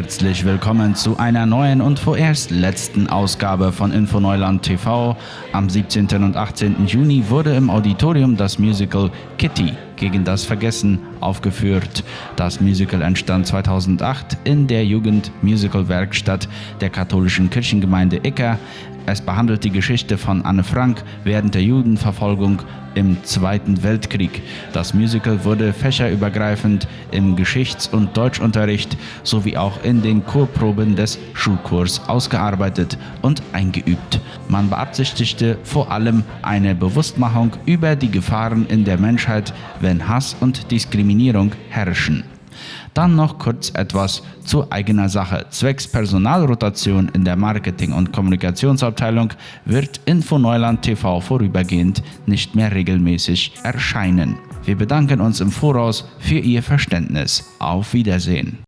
Herzlich willkommen zu einer neuen und vorerst letzten Ausgabe von Infoneuland TV. Am 17. und 18. Juni wurde im Auditorium das Musical Kitty gegen das Vergessen aufgeführt. Das Musical entstand 2008 in der Jugend-Musical-Werkstatt der katholischen Kirchengemeinde Icker. Es behandelt die Geschichte von Anne Frank während der Judenverfolgung im Zweiten Weltkrieg. Das Musical wurde fächerübergreifend im Geschichts- und Deutschunterricht sowie auch in den Chorproben des Schulkurs ausgearbeitet und eingeübt. Man beabsichtigte vor allem eine Bewusstmachung über die Gefahren in der Menschheit, wenn Hass und Diskriminierung herrschen. Dann noch kurz etwas zu eigener Sache. Zwecks Personalrotation in der Marketing- und Kommunikationsabteilung wird Info Neuland TV vorübergehend nicht mehr regelmäßig erscheinen. Wir bedanken uns im Voraus für Ihr Verständnis. Auf Wiedersehen.